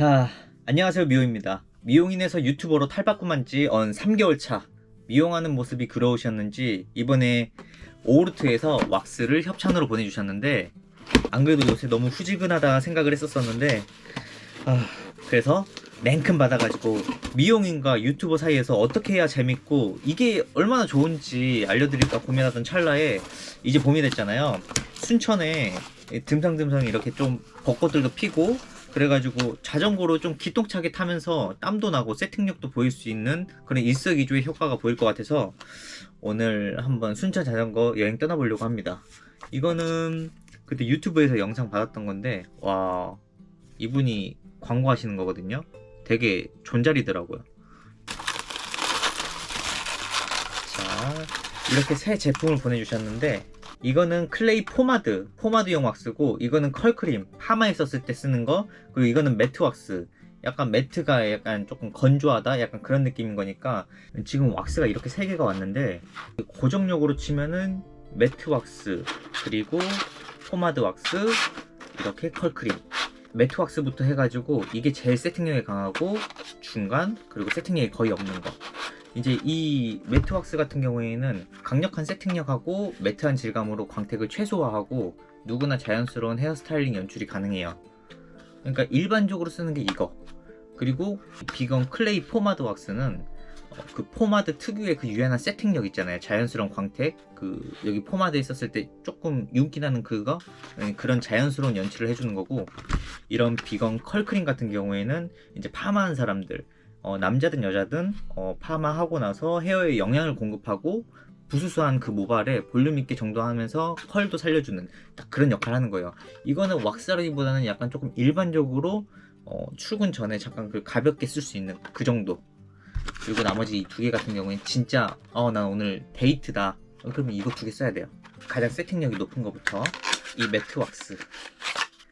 자 안녕하세요 미용입니다. 미용인에서 유튜버로 탈바꿈한 지 언 3개월 차. 미용하는 모습이 그러우셨는지 이번에 오르트에서 왁스를 협찬으로 보내주셨는데 안 그래도 요새 너무 후지근하다 생각을 했었었는데 아, 그래서 냉큼 받아가지고 미용인과 유튜버 사이에서 어떻게 해야 재밌고 이게 얼마나 좋은지 알려드릴까 고민하던 찰나에 이제 봄이 됐잖아요. 순천에 듬성듬성 이렇게 좀 벚꽃들도 피고 그래가지고 자전거로 좀 기똥차게 타면서 땀도 나고 세팅력도 보일 수 있는 그런 일석이조의 효과가 보일 것 같아서 오늘 한번 순천 자전거 여행 떠나보려고 합니다. 이거는 그때 유튜브에서 영상 받았던 건데 와 이분이 광고하시는 거거든요. 되게 존잘이더라고요. 자 이렇게 새 제품을 보내주셨는데 이거는 클레이 포마드 포마드용 왁스고 이거는 컬크림 파마에 썼을 때 쓰는 거 그리고 이거는 매트 왁스. 약간 매트가 약간 조금 건조하다? 약간 그런 느낌인 거니까 지금 왁스가 이렇게 세 개가 왔는데 고정력으로 치면은 매트 왁스 그리고 포마드 왁스 이렇게 컬크림. 매트 왁스부터 해가지고 이게 제일 세팅력이 강하고 중간 그리고 세팅력이 거의 없는 거 이제 이 matte 왁스 같은 경우에는 강력한 세팅력하고 matte한 질감으로 광택을 최소화하고 누구나 자연스러운 헤어스타일링 연출이 가능해요. 그러니까 일반적으로 쓰는 게 이거. 그리고 비건 clay 포마드 왁스는 어, 그 포마드 특유의 그 유연한 세팅력 있잖아요. 자연스러운 광택. 그 여기 포마드에 썼을 때 조금 윤기 나는 그거? 네, 그런 자연스러운 연출을 해주는 거고 이런 비건 컬크림 같은 경우에는 이제 파마한 사람들 어, 남자든 여자든 어, 파마하고 나서 헤어에 영양을 공급하고 부수수한 그 모발에 볼륨 있게 정돈하면서 컬도 살려주는 딱 그런 역할을 하는 거예요. 이거는 왁스라기보다는 약간 조금 일반적으로 어, 출근 전에 잠깐 그 가볍게 쓸 수 있는 그 정도. 그리고 나머지 이 두 개 같은 경우엔 진짜 어나 오늘 데이트다. 어, 그러면 이거 두 개 써야 돼요. 가장 세팅력이 높은 것부터 이 매트 왁스.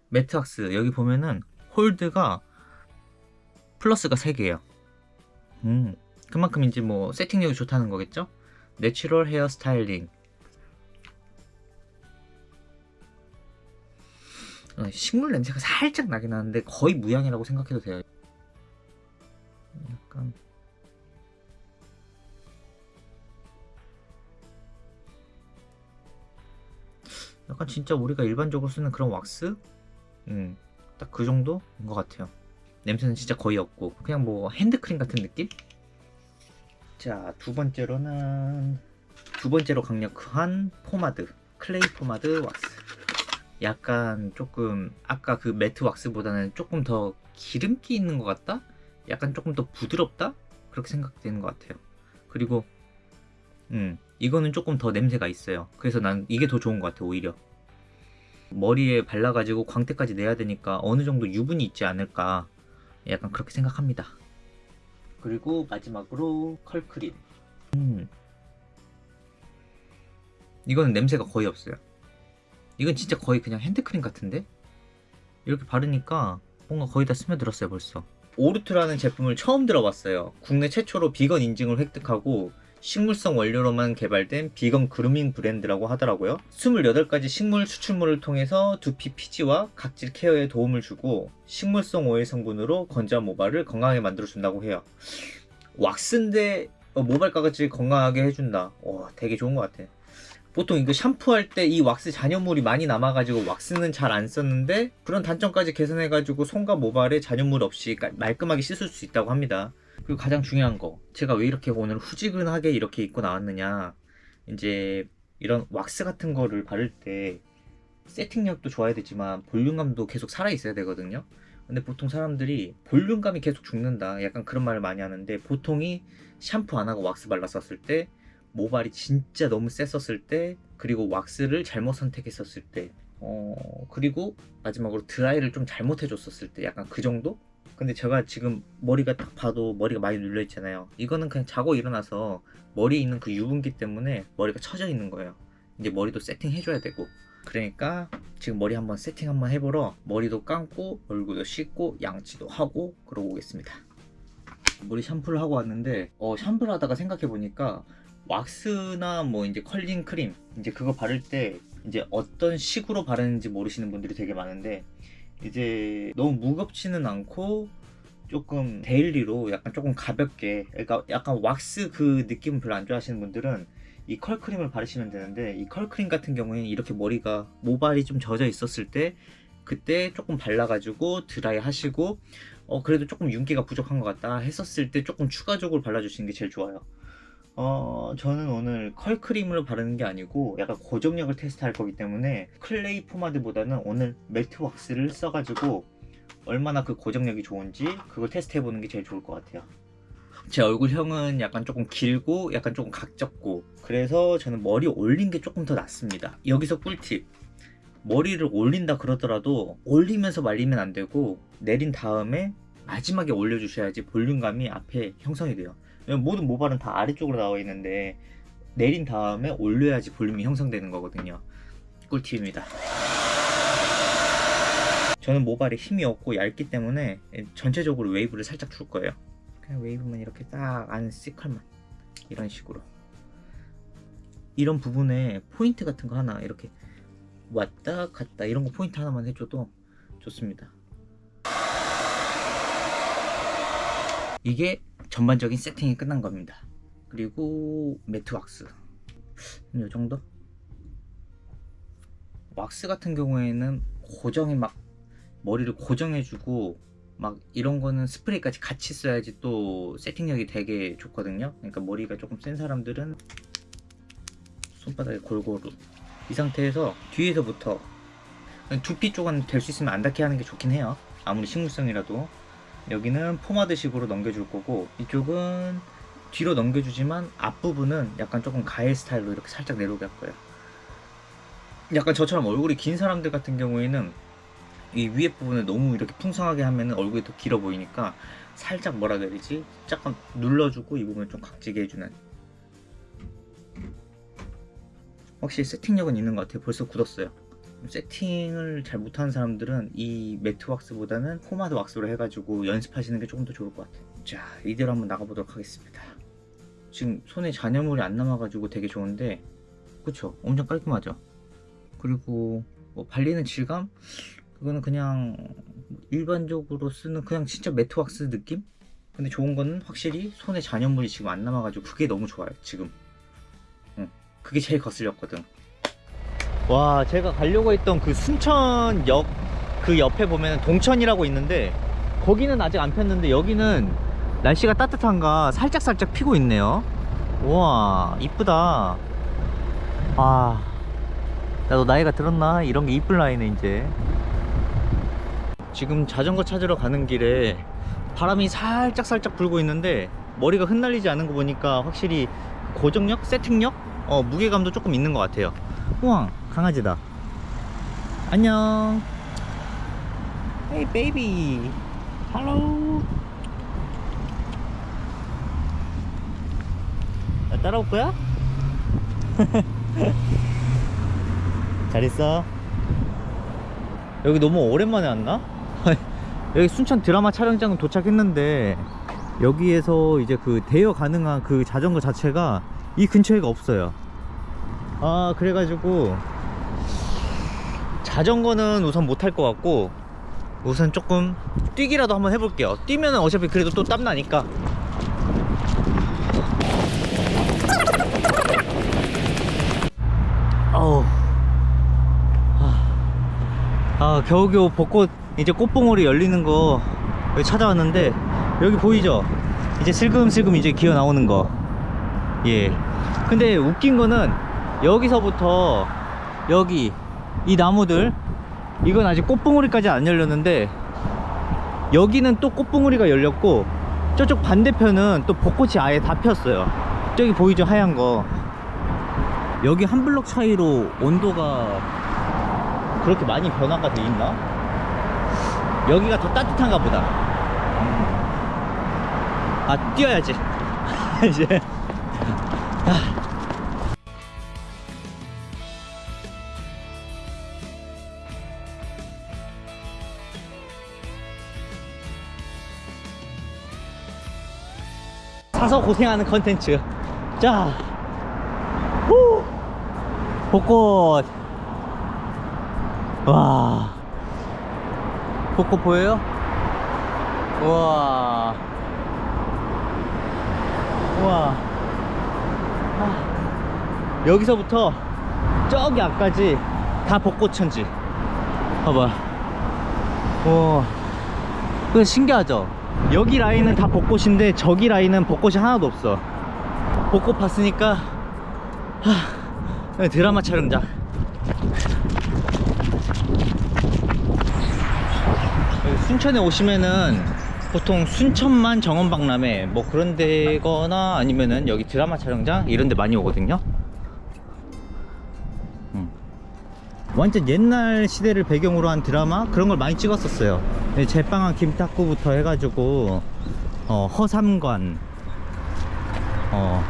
matte 왁스 여기 보면은 hold가 플러스가 3개예요 음, 그만큼 이제 뭐 세팅력이 좋다는 거겠죠? natural hair styling 어, 식물 냄새가 살짝 나긴 하는데 거의 무향이라고 생각해도 돼요 약간 약간 진짜 우리가 일반적으로 쓰는 그런 왁스? 음, 딱 그 정도인 것 같아요 냄새는 진짜 거의 없고 그냥 뭐 핸드크림 같은 느낌? 자 두 번째로는 두 번째로 강력한 포마드 clay 포마드 왁스 약간 조금 아까 그 matte 왁스보다는 조금 더 기름기 있는 것 같다? 약간 조금 더 부드럽다? 그렇게 생각되는 것 같아요 그리고 음 이거는 조금 더 냄새가 있어요 그래서 난 이게 더 좋은 것 같아 오히려 머리에 발라가지고 광택까지 내야 되니까 어느 정도 유분이 있지 않을까 약간 그렇게 생각합니다. 그리고 마지막으로 컬크림. 음. 이거는 냄새가 거의 없어요. 이건 진짜 거의 그냥 핸드크림 같은데? 이렇게 바르니까 뭔가 거의 다 스며들었어요 벌써. 오르트라는 제품을 처음 들어봤어요. 국내 최초로 비건 인증을 획득하고 식물성 원료로만 개발된 비건 그루밍 브랜드라고 하더라고요. 28가지 식물 추출물을 통해서 두피 피지와 각질 케어에 도움을 주고 식물성 오일 성분으로 건조한 모발을 건강하게 만들어준다고 해요. 왁스인데 어, 모발 가각질 건강하게 해준다. 와 되게 좋은 것 같아. 보통 이거 샴푸할 때 이 왁스 잔여물이 많이 남아가지고 왁스는 잘 안 썼는데 그런 단점까지 개선해가지고 손과 모발에 잔여물 없이 말끔하게 씻을 수 있다고 합니다 그리고 가장 중요한 거. 제가 왜 이렇게 오늘 후지근하게 이렇게 입고 나왔느냐. 이제 이런 왁스 같은 거를 바를 때 세팅력도 좋아야 되지만 볼륨감도 계속 살아 있어야 되거든요. 근데 보통 사람들이 볼륨감이 계속 죽는다. 약간 그런 말을 많이 하는데 보통이 샴푸 안 하고 왁스 발랐었을 때 모발이 진짜 너무 셌었을 때 그리고 왁스를 잘못 선택했었을 때 어, 그리고 마지막으로 드라이를 좀 잘못 해줬었을 때 약간 그 정도? 근데 제가 지금 머리가 딱 봐도 머리가 많이 눌려 있잖아요. 이거는 그냥 자고 일어나서 머리에 있는 그 유분기 때문에 머리가 처져 있는 거예요. 이제 머리도 세팅 해 줘야 되고. 그러니까 지금 머리 한번 세팅 한번 해보러 머리도 감고 얼굴도 씻고 양치도 하고 그러고 오겠습니다. 머리 샴푸를 하고 왔는데 어, 샴푸를 하다가 생각해 보니까 왁스나 뭐 이제 컬링 크림 이제 그거 바를 때 이제 어떤 식으로 바르는지 모르시는 분들이 되게 많은데 이제 너무 무겁지는 않고 조금 daily로 약간 조금 가볍게 그러니까 약간 왁스 그 느낌을 별로 안 좋아하시는 분들은 이 컬크림을 바르시면 되는데 이 컬크림 같은 경우에는 이렇게 머리가 모발이 좀 젖어 있었을 때 그때 조금 발라가지고 드라이 하시고 어 그래도 조금 윤기가 부족한 것 같다 했었을 때 조금 추가적으로 발라주시는 게 제일 좋아요 어 저는 오늘 컬크림을 바르는 게 아니고 약간 고정력을 테스트할 거기 때문에 clay 포마드보다는 오늘 matte 왁스를 써가지고 얼마나 그 고정력이 좋은지 그걸 테스트 해보는 게 제일 좋을 것 같아요. 제 얼굴형은 약간 조금 길고 약간 조금 각졌고 그래서 저는 머리 올린 게 조금 더 낫습니다. 여기서 꿀팁. 머리를 올린다 그러더라도 올리면서 말리면 안 되고 내린 다음에 마지막에 올려주셔야지 볼륨감이 앞에 형성이 돼요 모든 모발은 다 아래쪽으로 나와 있는데 내린 다음에 올려야지 볼륨이 형성되는 거거든요. 꿀팁입니다. 저는 모발에 힘이 없고 얇기 때문에 전체적으로 웨이브를 살짝 줄 거예요. 그냥 웨이브만 이렇게 딱 안 C컬만 이런 식으로. 이런 부분에 포인트 같은 거 하나 이렇게 왔다 갔다 이런 거 포인트 하나만 해줘도 좋습니다 이게 전반적인 세팅이 끝난 겁니다. 그리고 matte 왁스. 이 정도? 왁스 같은 경우에는 고정이 막 머리를 고정해주고 막 이런 거는 스프레이까지 같이 써야지 또 세팅력이 되게 좋거든요. 그러니까 머리가 조금 센 사람들은 손바닥에 골고루. 이 상태에서 뒤에서부터 두피 쪽은 될 수 있으면 안 닿게 하는 게 좋긴 해요. 아무리 식물성이라도 여기는 포마드식으로 넘겨줄 거고 이쪽은 뒤로 넘겨주지만 앞부분은 약간 조금 가일 스타일로 이렇게 살짝 내려오게 할 거예요. 약간 저처럼 얼굴이 긴 사람들 같은 경우에는 이 위에 부분을 너무 이렇게 풍성하게 하면 얼굴이 더 길어 보이니까 살짝 뭐라 되지? 약간 눌러주고 이 부분을 좀 각지게 해주는. 확실히 세팅력은 있는 것 같아요. 벌써 굳었어요 세팅을 잘 못하는 사람들은 이 매트 왁스보다는 포마드 왁스로 해가지고 연습하시는 게 조금 더 좋을 것 같아요. 자 이대로 한번 나가보도록 하겠습니다. 지금 손에 잔여물이 안 남아가지고 되게 좋은데 그쵸? 엄청 깔끔하죠? 그리고 뭐 발리는 질감? 그거는 그냥 일반적으로 쓰는 그냥 진짜 매트 왁스 느낌? 근데 좋은 거는 확실히 손에 잔여물이 지금 안 남아가지고 그게 너무 좋아요 지금. 응. 그게 제일 거슬렸거든 와 제가 가려고 했던 그 순천역 그 옆에 보면 동천이라고 있는데 거기는 아직 안 폈는데 여기는 날씨가 따뜻한가 살짝살짝 피고 있네요. 우와 이쁘다. 아 나도 나이가 들었나? 이런 게 이쁠 나이네 이제. 지금 자전거 찾으러 가는 길에 바람이 살짝살짝 불고 있는데 머리가 흩날리지 않은 거 보니까 확실히 고정력, 세팅력, 어, 무게감도 조금 있는 것 같아요. 우와 강아지다. 안녕. 베이비 할로 나 따라올 거야? 잘 있어. 여기 너무 오랜만에 왔나? 여기 순천 드라마 촬영장 도착했는데 여기에서 이제 그 대여 가능한 그 자전거 자체가 이 근처에가 없어요. 아 그래가지고 자전거는 우선 못탈것 같고 우선 조금 뛰기라도 한번 해볼게요. 뛰면 어차피 그래도 또 땀나니까. 어우. 아. 겨우겨우 벚꽃 이제 꽃봉오리 열리는 거 여기 찾아왔는데 여기 보이죠? 이제 슬금슬금 이제 기어 나오는 거예. 근데 웃긴 거는 여기서부터 여기 이 나무들 이건 아직 꽃봉오리까지 안 열렸는데 여기는 또 꽃봉오리가 열렸고 저쪽 반대편은 또 벚꽃이 아예 다 폈어요. 저기 보이죠 하얀 거? 여기 한 블럭 차이로 온도가 그렇게 많이 변화가 돼 있나? 여기가 더 따뜻한가 보다. 아 뛰어야지. 이제 사서 고생하는 컨텐츠. 자. 후! 벚꽃. 와. 벚꽃 보여요? 우와. 우와. 아, 여기서부터 저기 앞까지 다 벚꽃 천지. 봐봐. 우와. 그 신기하죠 여기 라인은 다 벚꽃인데 저기 라인은 벚꽃이 하나도 없어. 벚꽃 봤으니까 하, 드라마 촬영장. 순천에 오시면은 보통 순천만 정원박람회 뭐 그런 데거나 아니면은 여기 드라마 촬영장 이런 데 많이 오거든요 완전 옛날 시대를 배경으로 한 드라마? 그런 걸 많이 찍었었어요. 네, 제빵한 김탁구부터 해가지고 어, 허삼관. 어,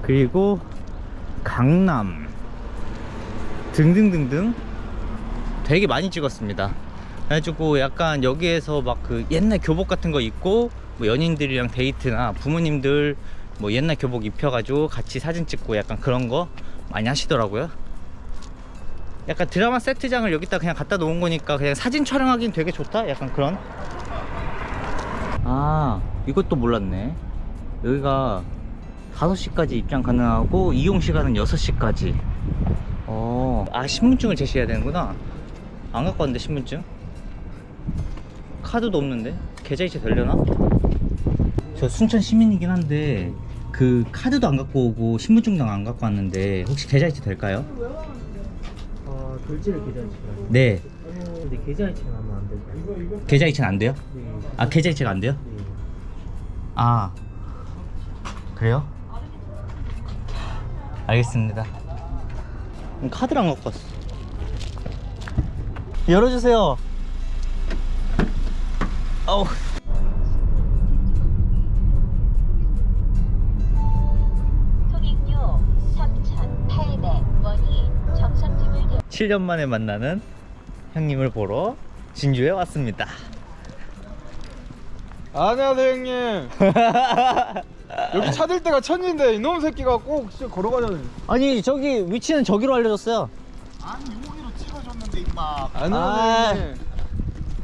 그리고 강남. 등등등등. 되게 많이 찍었습니다. 그래가지고 약간 여기에서 막 그 옛날 교복 같은 거 입고 뭐 연인들이랑 데이트나 부모님들 뭐 옛날 교복 입혀가지고 같이 사진 찍고 약간 그런 거 많이 하시더라고요. 약간 드라마 세트장을 여기다 그냥 갖다 놓은 거니까 그냥 사진 촬영하기는 되게 좋다? 약간 그런? 아 이것도 몰랐네. 여기가 5시까지 입장 가능하고 이용 시간은 6시까지. 어, 아 신분증을 제시해야 되는구나. 안 갖고 왔는데 신분증? 카드도 없는데? 계좌이체 되려나? 저 순천 시민이긴 한데 그 카드도 안 갖고 오고 신분증도 안 갖고 왔는데 혹시 계좌이체 될까요? 아, 결제를 계좌이체가 네 근데 계좌이체는 하면 안 될까요? 계좌이체는 안 돼요? 네. 아 계좌이체가 안 돼요? 네. 아 그래요? 알겠습니다 안 갖고 왔어 열어주세요 어우 7년 만에 만나는 형님을 보러 진주에 왔습니다. 안녕하세요 형님. 여기 찾을 때가 천지인데 이놈 새끼가 꼭 진짜 걸어가자니 아니 저기 위치는 저기로 알려줬어요. 아니 여기로 찍어줬는데 임마. 안녕하세요 형님.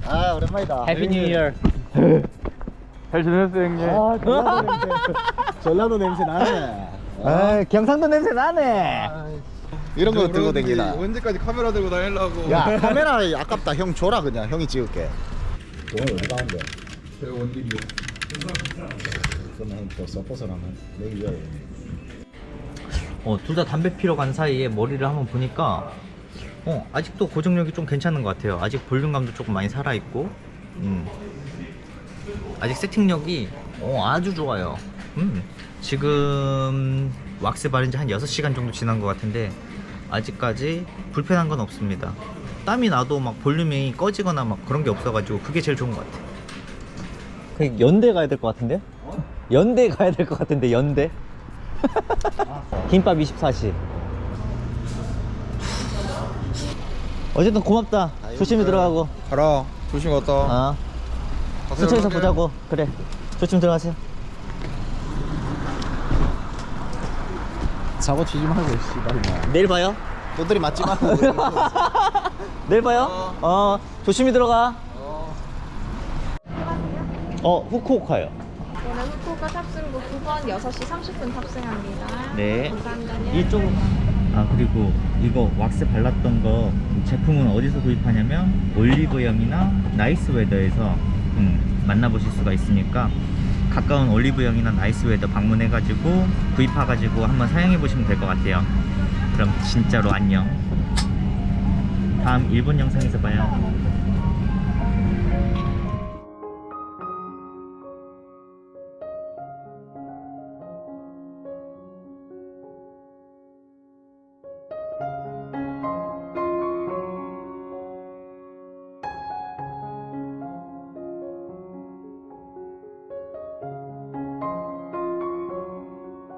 아 오랜만이다. Happy New Year 잘 지냈어요 형님? 아 전라도 냄새. 전라도 냄새 나네. 아 경상도 냄새 나네. 이런 거 들고 다니나 언제까지 카메라 들고 다니려고 야 카메라 아깝다 형 줘라 그냥 형이 찍을게 돈을 어디 가는데 제가 원딜이요 그러면 형 또 서포트를 하면 내기 위해 어, 둘 다 담배 피러 간 사이에 머리를 한번 보니까 어, 아직도 고정력이 좀 괜찮은 것 같아요. 아직 볼륨감도 조금 많이 살아있고 음. 아직 세팅력이 어, 아주 좋아요. 음. 지금 왁스 바른 지 한 6시간 정도 지난 것 같은데 아직까지 불편한 건 없습니다. 땀이 나도 막 볼륨이 꺼지거나 막 그런 게 없어가지고 그게 제일 좋은 것 같아요. 그 연대 가야 될 것 같은데요? 연대 가야 될 것 같은데 연대? 김밥 24시 어쨌든 고맙다 조심히 들어가고 가라 조심 갔다 어 가세요. 보자고 그래 조심 들어가세요 사고 치지 말고 씨발이나 내일 봐요? 너들이 맞지 말고. 내일 봐요? 어. 조심히 들어가. 어 후쿠오카요. 이번에 후쿠오카 탑승구 9번 6시 30분 탑승합니다. 네. 감사합니다. 이쪽. 아 그리고 이거 왁스 발랐던 거 제품은 어디서 구입하냐면 올리브영이나 나이스웨더에서 음, 만나보실 수가 있으니까 가까운 올리브영이나 나이스웨더 방문해가지고 구입해가지고 한번 사용해보시면 될 것 같아요. 그럼 진짜로 안녕. 다음 일본 영상에서 봐요